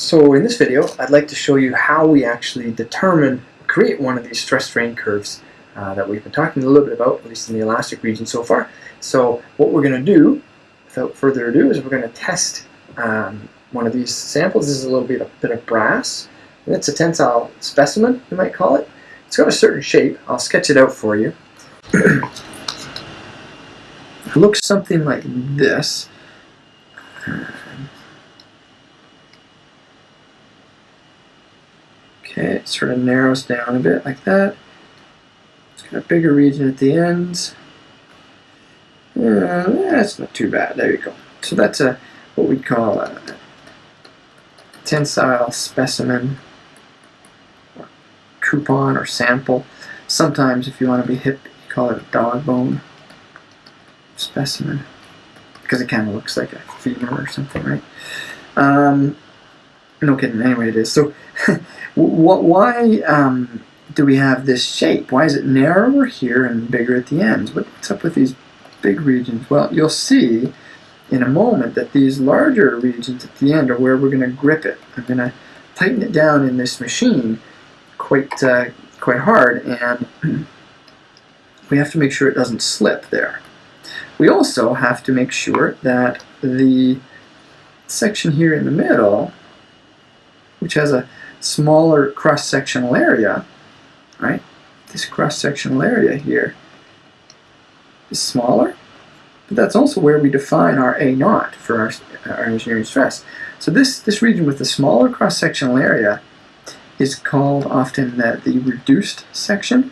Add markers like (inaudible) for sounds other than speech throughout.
So in this video, I'd like to show you how we actually determine, create one of these stress strain curves uh, that we've been talking a little bit about, at least in the elastic region so far. So what we're going to do, without further ado, is we're going to test um, one of these samples. This is a little bit, bit of brass. And it's a tensile specimen, you might call it. It's got a certain shape. I'll sketch it out for you. (clears throat) it looks something like this. Okay, it sort of narrows down a bit like that. It's got a bigger region at the ends. Yeah, that's not too bad. There you go. So that's a what we call a tensile specimen or coupon or sample. Sometimes if you want to be hip, you call it a dog bone specimen because it kind of looks like a femur or something, right? Um, no kidding. Anyway, it is. So, (laughs) what, why um, do we have this shape? Why is it narrower here and bigger at the ends? What's up with these big regions? Well, you'll see in a moment that these larger regions at the end are where we're going to grip it. I'm going to tighten it down in this machine quite uh, quite hard, and (clears throat) we have to make sure it doesn't slip there. We also have to make sure that the section here in the middle which has a smaller cross-sectional area, right? This cross-sectional area here is smaller, but that's also where we define our A naught for our, our engineering stress. So this, this region with the smaller cross-sectional area is called often the, the reduced section.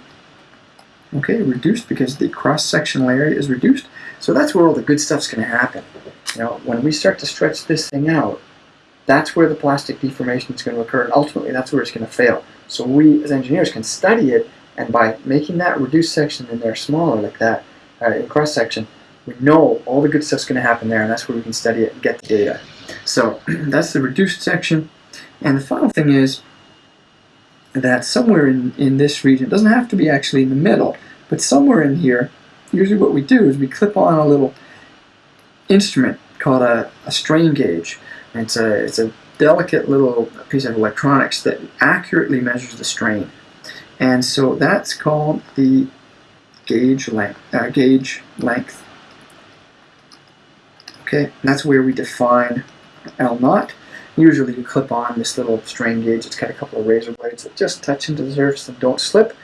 Okay, reduced because the cross-sectional area is reduced. So that's where all the good stuff's going to happen. You know, when we start to stretch this thing out, that's where the plastic deformation is going to occur, and ultimately that's where it's going to fail. So we, as engineers, can study it, and by making that reduced section in there smaller like that, uh, in cross-section, we know all the good stuff's going to happen there, and that's where we can study it and get the data. So (clears throat) that's the reduced section. And the final thing is that somewhere in, in this region, it doesn't have to be actually in the middle, but somewhere in here, usually what we do is we clip on a little instrument called a, a strain gauge. It's a, it's a delicate little piece of electronics that accurately measures the strain. And so that's called the gauge length. Uh, gauge length. Okay, that's where we define L naught. Usually you clip on this little strain gauge. It's got a couple of razor blades that just touch into the surface and don't slip.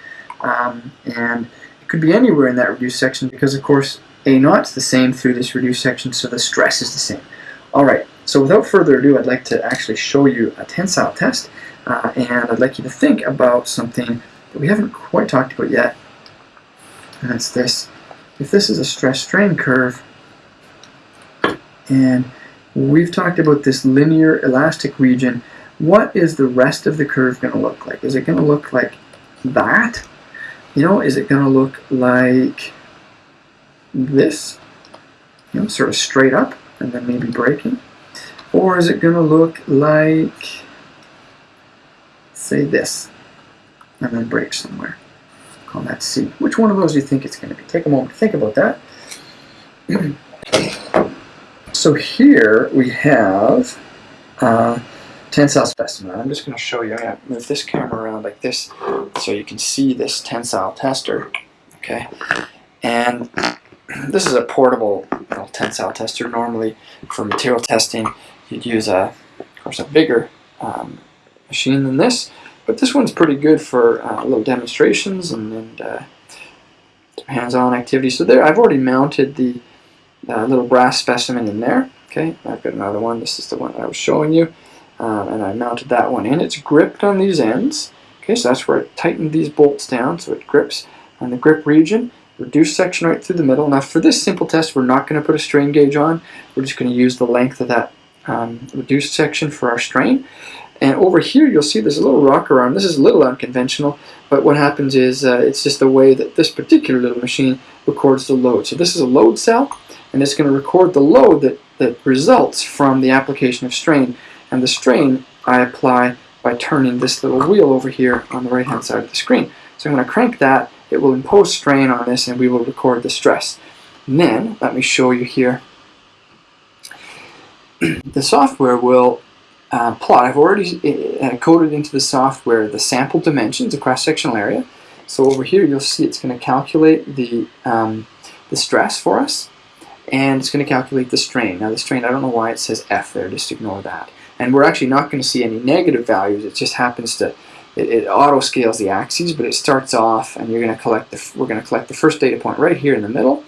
Um, and it could be anywhere in that reduced section because, of course, A naught's the same through this reduced section, so the stress is the same. All right, so without further ado, I'd like to actually show you a tensile test, uh, and I'd like you to think about something that we haven't quite talked about yet, and that's this. If this is a stress-strain curve, and we've talked about this linear elastic region, what is the rest of the curve going to look like? Is it going to look like that? You know, is it going to look like this? You know, sort of straight up and then maybe breaking? Or is it going to look like, say this, and then break somewhere? Call that C. Which one of those do you think it's going to be? Take a moment to think about that. (clears throat) so here we have uh, tensile specimen. I'm just going to show you. I'm going to move this camera around like this so you can see this tensile tester. Okay, and (clears throat) this is a portable tensile tester. Normally for material testing you'd use a, of course, a bigger um, machine than this, but this one's pretty good for uh, little demonstrations and, and uh, hands-on activities. So there, I've already mounted the uh, little brass specimen in there. Okay, I've got another one. This is the one I was showing you, um, and I mounted that one in. It's gripped on these ends. Okay, so that's where I tightened these bolts down so it grips on the grip region. Reduced section right through the middle. Now for this simple test, we're not going to put a strain gauge on. We're just going to use the length of that um, reduced section for our strain. And over here you'll see there's a little rocker arm. This is a little unconventional, but what happens is uh, it's just the way that this particular little machine records the load. So this is a load cell, and it's going to record the load that, that results from the application of strain. And the strain I apply by turning this little wheel over here on the right hand side of the screen. So I'm going to crank that, it will impose strain on this, and we will record the stress. And then, let me show you here the software will uh, plot, I've already uh, coded into the software the sample dimensions, the cross-sectional area. So over here you'll see it's going to calculate the, um, the stress for us and it's going to calculate the strain. Now the strain, I don't know why it says F there, just ignore that. And we're actually not going to see any negative values, it just happens to, it, it auto scales the axes, but it starts off and you're going to collect the, we're going to collect the first data point right here in the middle.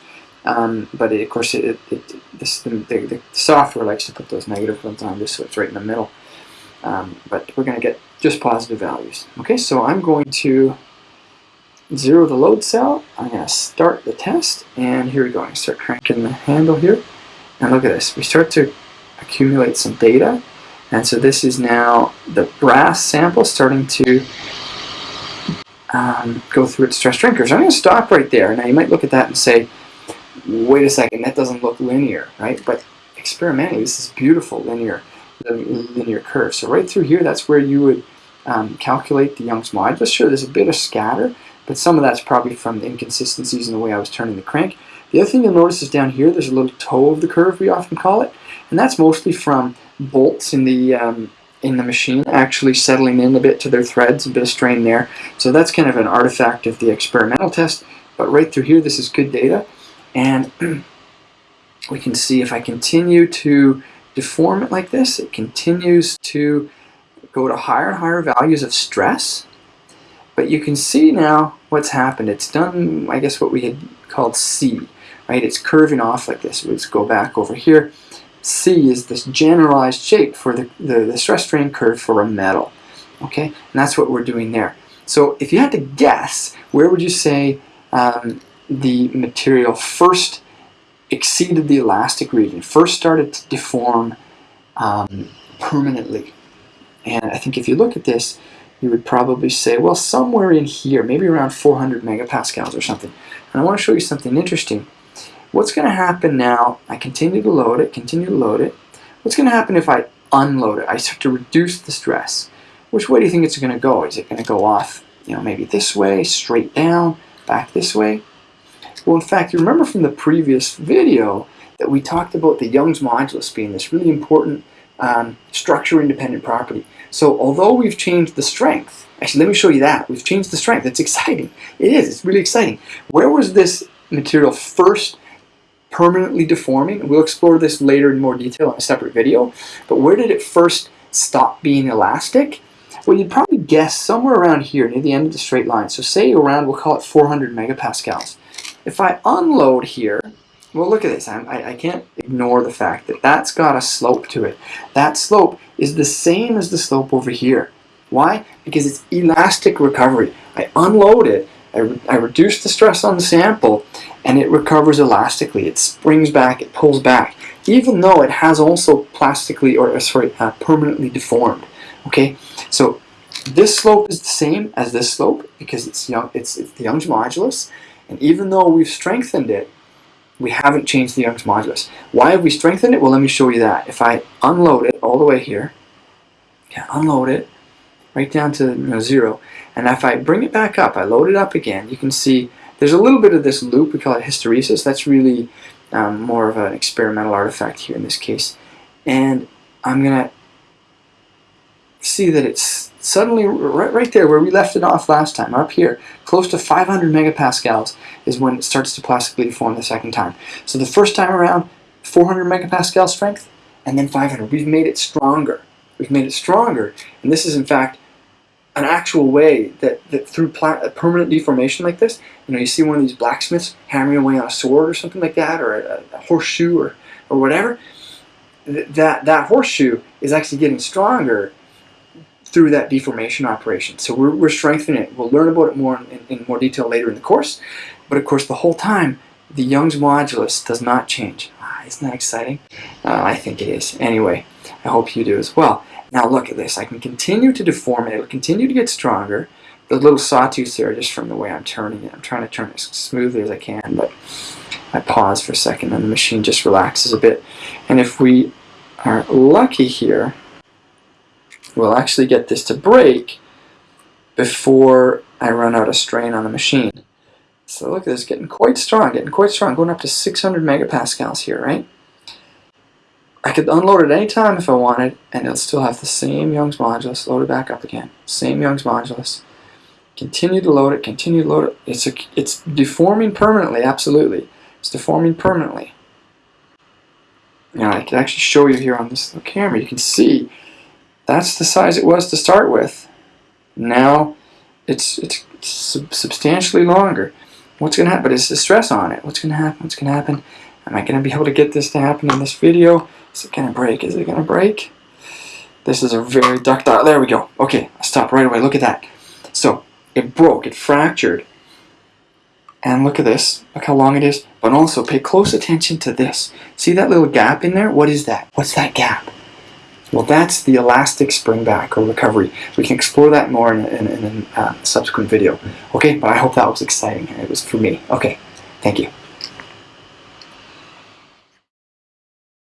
Um, but it, of course, it, it, this, the, the, software likes to put those negative ones on just so it's right in the middle. Um, but we're going to get just positive values. Okay, so I'm going to zero the load cell. I'm going to start the test, and here we go. I start cranking the handle here, and look at this. We start to accumulate some data, and so this is now the brass sample starting to um, go through its stress strain curve. I'm going to stop right there. Now you might look at that and say, wait a second, that doesn't look linear, right? But experimentally, this is beautiful linear, linear curve. So right through here, that's where you would um, calculate the Young's modulus. Sure, there's a bit of scatter, but some of that's probably from the inconsistencies in the way I was turning the crank. The other thing you'll notice is down here, there's a little toe of the curve, we often call it, and that's mostly from bolts in the um, in the machine actually settling in a bit to their threads, a bit of strain there. So that's kind of an artifact of the experimental test, but right through here, this is good data, and (clears throat) we can see if I continue to deform it like this, it continues to go to higher and higher values of stress, but you can see now what's happened. It's done, I guess, what we had called C, right? It's curving off like this. Let's go back over here. C is this generalized shape for the, the, the stress strain curve for a metal, okay? And that's what we're doing there. So if you had to guess, where would you say um, the material first exceeded the elastic region, first started to deform um, permanently? And I think if you look at this, you would probably say, well, somewhere in here, maybe around 400 megapascals or something. And I want to show you something interesting. What's going to happen now, I continue to load it, continue to load it. What's going to happen if I unload it? I start to reduce the stress. Which way do you think it's going to go? Is it going to go off, you know, maybe this way, straight down, back this way? Well, in fact, you remember from the previous video that we talked about the Young's modulus being this really important um, structure-independent property. So although we've changed the strength, actually let me show you that. We've changed the strength. It's exciting. It is. It's really exciting. Where was this material first permanently deforming? We'll explore this later in more detail in a separate video. But where did it first stop being elastic? Well, you'd probably guess somewhere around here near the end of the straight line. So say around, we'll call it 400 megapascals. If I unload here, well, look at this. I, I can't ignore the fact that that's got a slope to it. That slope is the same as the slope over here. Why? Because it's elastic recovery. I unload it, I, re I reduce the stress on the sample, and it recovers elastically. It springs back, it pulls back, even though it has also plastically, or uh, sorry, uh, permanently deformed. Okay, so this slope is the same as this slope because it's young. It's, it's the Young's modulus, and even though we've strengthened it, we haven't changed the Young's modulus. Why have we strengthened it? Well, let me show you that. If I unload it all the way here, okay, unload it right down to you know, zero, and if I bring it back up, I load it up again, you can see there's a little bit of this loop, we call it hysteresis. That's really um, more of an experimental artifact here in this case. And I'm going to see that it's suddenly right, right there where we left it off last time, up here, close to 500 megapascals is when it starts to plastically deform the second time. So the first time around, 400 megapascal strength, and then 500. We've made it stronger. We've made it stronger, and this is in fact an actual way that, that through permanent deformation like this, you know, you see one of these blacksmiths hammering away on a sword or something like that, or a, a horseshoe or, or whatever, th that, that horseshoe is actually getting stronger through that deformation operation. So we're, we're strengthening it. We'll learn about it more in, in, more detail later in the course. But of course, the whole time, the Young's modulus does not change. Ah, isn't that exciting? Uh, I think it is. Anyway, I hope you do as well. Now look at this. I can continue to deform it. It'll continue to get stronger. The little sawtooths there just from the way I'm turning it. I'm trying to turn it as smoothly as I can, but I pause for a second and the machine just relaxes a bit. And if we are lucky here, will actually get this to break before I run out of strain on the machine. So look at this, getting quite strong, getting quite strong, going up to 600 megapascals here, right? I could unload it anytime if I wanted, and it'll still have the same Young's modulus. Load it back up again. Same Young's modulus. Continue to load it. Continue to load it. It's a, it's deforming permanently. Absolutely, it's deforming permanently. Now I can actually show you here on this little camera. You can see that's the size it was to start with. Now it's it's sub substantially longer. What's going to happen but is the stress on it. What's going to happen? What's going to happen? Am I going to be able to get this to happen in this video? Is it going to break? Is it going to break? This is a very ductile. There we go. Okay, I stop right away. Look at that. So it broke. It fractured. And look at this. Look how long it is. But also pay close attention to this. See that little gap in there? What is that? What's that gap? Well, that's the elastic spring back or recovery. We can explore that more in, in, in a uh, subsequent video. Okay, but I hope that was exciting. It was for me. Okay, thank you.